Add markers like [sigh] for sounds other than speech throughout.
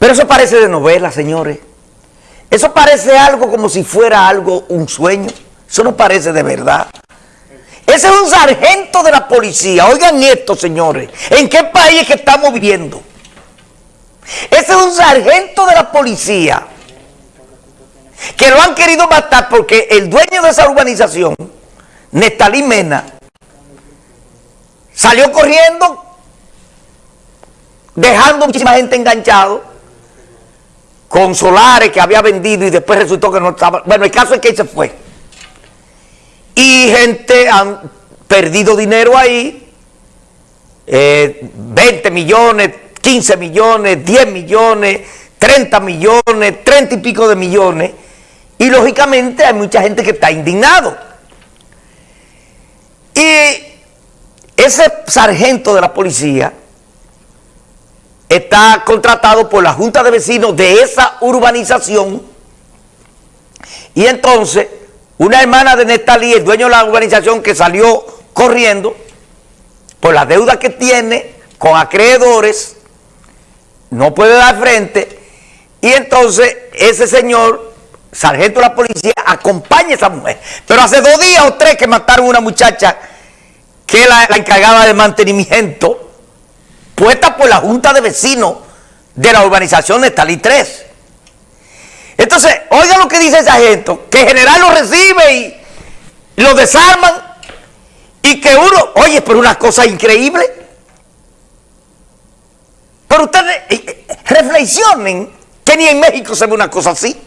Pero eso parece de novela, señores. Eso parece algo como si fuera algo, un sueño. Eso no parece de verdad. Ese es un sargento de la policía. Oigan esto, señores. ¿En qué país es que estamos viviendo? Ese es un sargento de la policía que lo han querido matar porque el dueño de esa urbanización, Nestalí Mena, salió corriendo dejando muchísima gente enganchado con solares que había vendido y después resultó que no estaba. Bueno, el caso es que él se fue. Y gente han perdido dinero ahí, 20 eh, millones, 15 millones, 10 millones, 30 millones, 30 y pico de millones. Y lógicamente hay mucha gente que está indignado. Y ese sargento de la policía está contratado por la Junta de Vecinos de esa urbanización. Y entonces una hermana de Nestalí, el dueño de la urbanización que salió corriendo por la deuda que tiene con acreedores, no puede dar frente. Y entonces ese señor, sargento de la policía, acompaña a esa mujer. Pero hace dos días o tres que mataron a una muchacha que la, la encargaba de mantenimiento puesta por la Junta de Vecinos de la urbanización de Talí 3. Entonces, oiga lo que dice esa gente, que el general lo recibe y lo desarman y que uno, oye, pero una cosa increíble. Pero ustedes eh, eh, reflexionen que ni en México se ve una cosa así.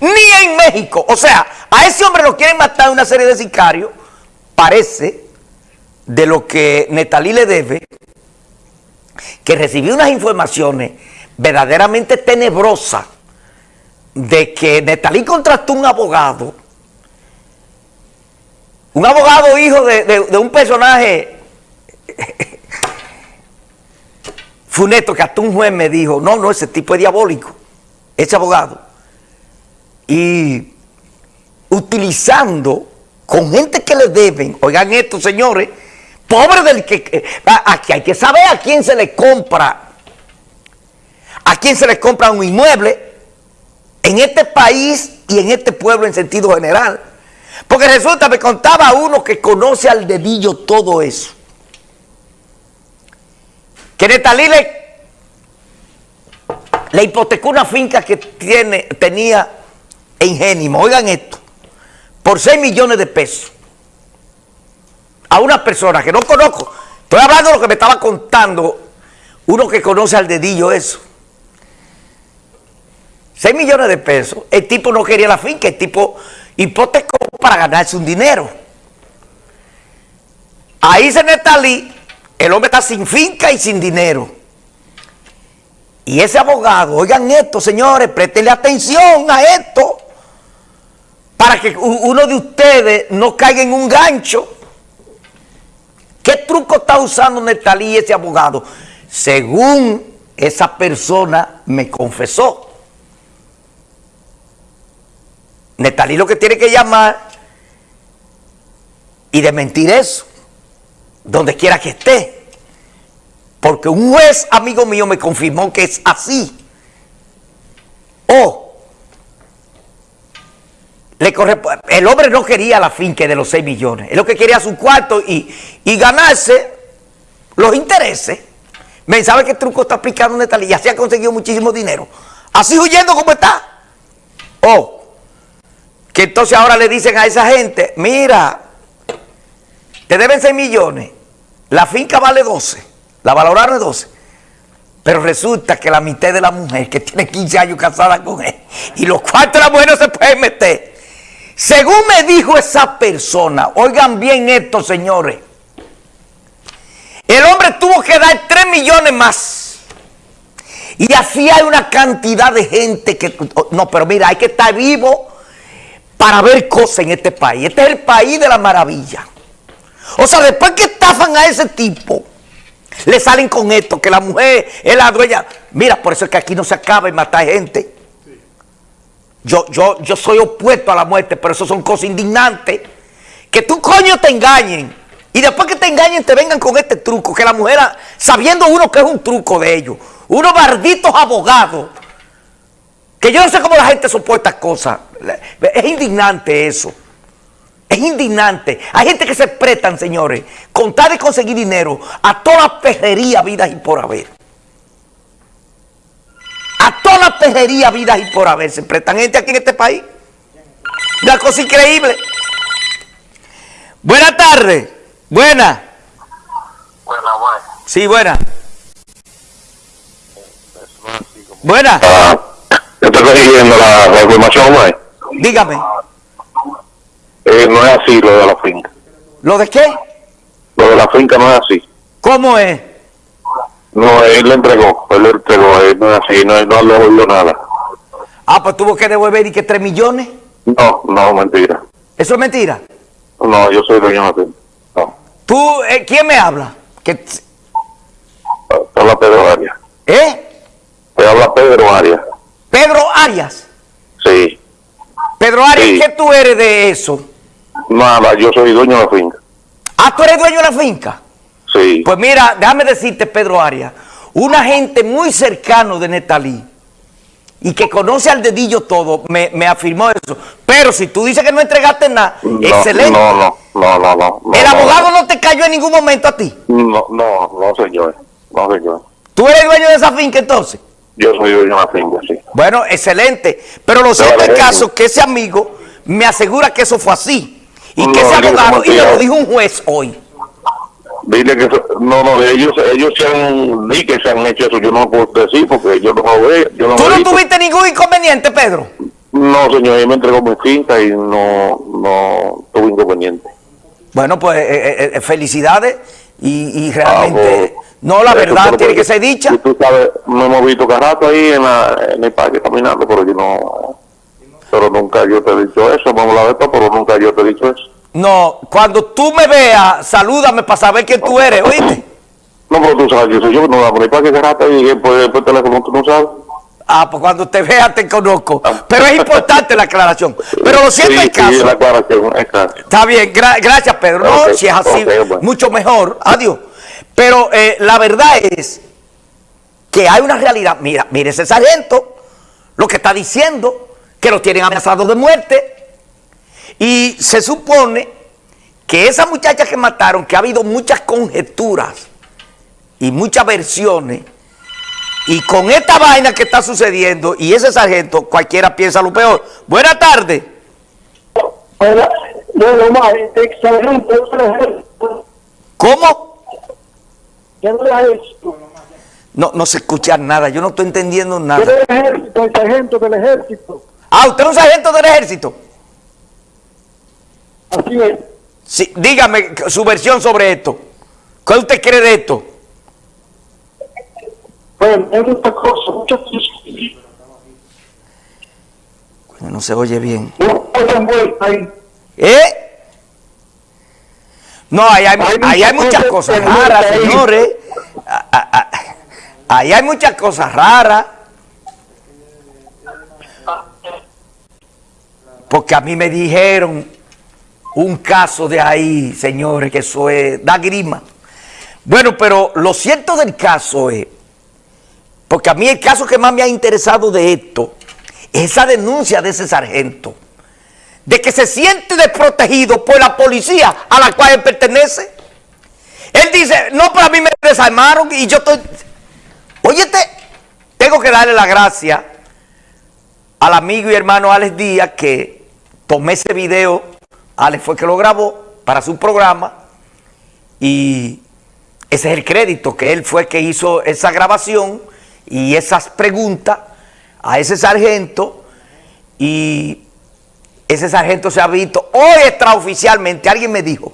Ni en México. O sea, a ese hombre lo quieren matar una serie de sicarios. Parece de lo que Netalí le debe que recibí unas informaciones verdaderamente tenebrosas de que Netalí contrató un abogado, un abogado hijo de, un personaje [laughs] funesto que hasta un juez me dijo, no, no, ese tipo es diabólico, ese abogado. Y utilizando con gente que le deben, oigan esto señores, pobre del que... Aquí hay que saber a quién se le compra, a quién se le compra un inmueble en este país y en este pueblo en sentido general. Porque resulta, me contaba uno que conoce al dedillo todo eso. Que Netalí le, le hipotecó una finca que tiene, tenía en Génimo, oigan esto, por 6 millones de pesos a una persona que no conozco. Estoy hablando de lo que me estaba contando uno que conoce al dedillo eso. 6 millones de pesos. El tipo no quería la finca, el tipo hipotecó para ganarse un dinero. Ahí se Netalí, el hombre está sin finca y sin dinero. Y ese abogado, oigan esto, señores, préstenle atención a esto, para que uno de ustedes no caiga en un gancho ¿Qué está usando Netalí ese abogado? Según esa persona me confesó. Netalí lo que tiene que llamar y desmentir eso, donde quiera que esté. Porque un juez amigo mío me confirmó que es así. O el hombre no quería la finca de los 6 millones, es lo que quería su cuarto y, ganarse los intereses. ¿Me sabe qué truco está aplicando Netalí? Y así ha conseguido muchísimo dinero. Así huyendo como está. O que entonces ahora le dicen a esa gente, mira, te deben 6 millones, la finca vale 12, la valoraron 12. Pero resulta que la mitad de la mujer que tiene 15 años casada con él y los cuartos de la mujer no se pueden meter según me dijo esa persona, oigan bien esto, señores, el hombre tuvo que dar 3 millones más. Y así hay una cantidad de gente que... No, pero mira, hay que estar vivo para ver cosas en este país. Este es el país de la maravilla. O sea, después que estafan a ese tipo, le salen con esto, que la mujer es la dueña. Mira, por eso es que aquí no se acaba de matar gente. Yo, yo, yo soy opuesto a la muerte, pero eso son cosas indignantes. Que tú coño te engañen. Y después que te engañen te vengan con este truco. Que la mujer, sabiendo uno que es un truco de ellos, unos malditos abogados, que yo no sé cómo la gente soporta cosas. Es indignante eso. Es indignante. Hay gente que se prestan, señores, con tal de conseguir dinero a toda la pejería, vidas y por haber. La pejería, vidas y por haber. Se prestan gente aquí en este país. Una cosa increíble. Buenas tardes. Buenas. Buena, buena. Sí, buena. Buena. Ah, yo estoy siguiendo la, la información. Dígame. Eh, no es así lo de la finca. ¿Lo de qué? Lo de la finca no es así. ¿Cómo es? No, él le entregó, él le entregó, él no es así, no, no le devolvió nada. Ah, pues tuvo que devolver y que 3 millones. No, no, mentira. ¿Eso es mentira? No, yo soy dueño de la finca. No, ¿Tú, eh, quién me habla? ¿Que, te habla Pedro Arias. ¿Eh? Te habla Pedro Arias. Pedro Arias. Sí. Pedro Arias, Sí. ¿qué tú eres de eso? Nada, yo soy dueño de la finca. Ah, tú eres dueño de la finca. Sí. Pues mira, déjame decirte, Pedro Arias, una gente muy cercano de Netalí y que conoce al dedillo todo, me, me afirmó eso. Pero si tú dices que no entregaste nada, No, excelente. No, no, no, no, El no, abogado no te cayó en ningún momento a ti. No, no, no, señor. No, señor. ¿Tú eres dueño de esa finca entonces? Yo soy dueño de la finca, sí. Bueno, excelente. Pero lo cierto vale, es caso que ese amigo me asegura que eso fue así. Y que ese abogado, y me lo dijo un juez hoy. Dile que no, no, ellos, ellos se han, ni que se han hecho eso, yo no lo puedo decir porque yo no lo veo, yo no ¿Tú no visto. tuviste ningún inconveniente, Pedro? No, señor, él me entregó mi finca y no, no tuve inconveniente. Bueno, pues eh, eh, eh, felicidades y, y Ah, realmente, pues, no, la verdad tiene que ser dicha. Tú sabes, me hemos visto cada rato ahí en, la, en el parque caminando, pero yo no, pero nunca yo te he dicho eso, vamos a esto, pero nunca yo te he dicho eso. No, cuando tú me veas, salúdame para saber quién tú eres, ¿oíste? No, pero tú sabes, yo soy yo, no vamos a el parque cada rato y por, por teléfono tú no sabes. Ah, pues cuando te vea te conozco. Pero es importante la aclaración. Pero lo cierto sí, es caso. Sí, la aclaración, es caso. Está bien, gra- gracias Pedro. No, si es así, bueno. mucho mejor. Adiós. Pero eh, la verdad es que hay una realidad. Mira, mire ese sargento, lo que está diciendo, que lo tienen amenazados de muerte. Y se supone que esa muchacha que mataron, que ha habido muchas conjeturas y muchas versiones, y con esta vaina que está sucediendo, y ese sargento, cualquiera piensa lo peor. Buenas tardes. Ejército, ¿Cómo? No, no se escucha nada, yo no estoy entendiendo nada. el sargento del ejército, Ah, ¿usted es un sargento del ejército? Así es. Sí, dígame su versión sobre esto. ¿Qué usted cree de esto? Bueno, hay muchas cosas, muchas cosas, No se oye bien. ¿Eh? No, ahí hay, ahí hay muchas cosas raras, señores. Ah, ah, ah. Ahí hay muchas cosas raras. Porque a mí me dijeron un caso de ahí, señores, que eso es, da grima. Bueno, pero lo cierto del caso es, porque a mí el caso que más me ha interesado de esto, es esa denuncia de ese sargento, de que se siente desprotegido por la policía a la cual él pertenece. Él dice, no, pero a mí me desarmaron y yo estoy... Óyete, tengo que darle la gracia al amigo y hermano Alex Díaz que tomé ese video, Alex fue que lo grabó para su programa y ese es el crédito, que él fue que hizo esa grabación y esas preguntas a ese sargento y ese sargento se ha visto, hoy extraoficialmente, alguien me dijo,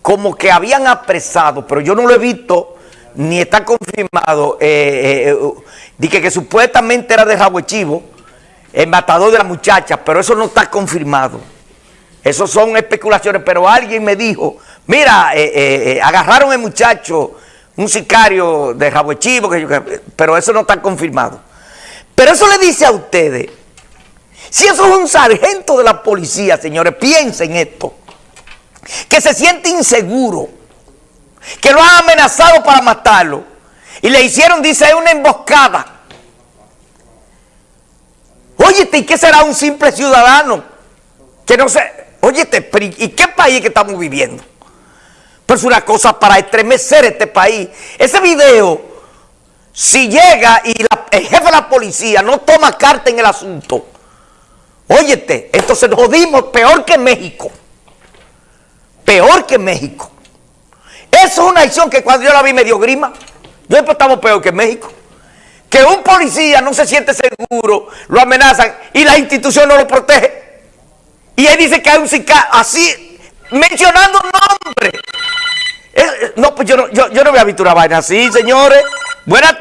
como que habían apresado, pero yo no lo he visto, ni está confirmado, eh, eh, eh, di que, supuestamente era de Rabo Chivo, el matador de la muchacha, pero eso no está confirmado. Eso son especulaciones, pero alguien me dijo, mira, eh, eh, eh, agarraron al muchacho, un sicario de Rabo Chivo, pero eso no está confirmado. Pero eso le dice a ustedes, si eso es un sargento de la policía, señores, piensen esto, que se siente inseguro, que lo han amenazado para matarlo, Y le hicieron, dice, una emboscada. Óyete, ¿y qué será un simple ciudadano? Que no sé, óyete, ¿y qué país que estamos viviendo? Pues es una cosa para estremecer este país. Ese video, si llega y el jefe de la policía no toma carta en el asunto, óyete, entonces nos jodimos peor que México. Peor que México. Eso es una acción que cuando yo la vi me dio grima. Yo estamos peor que México. Que un policía no se siente seguro, lo amenazan y la institución no lo protege. Y él dice que hay un sicario, así, mencionando nombre. no, pues yo no, yo, yo no a vaina así, señores. Buenas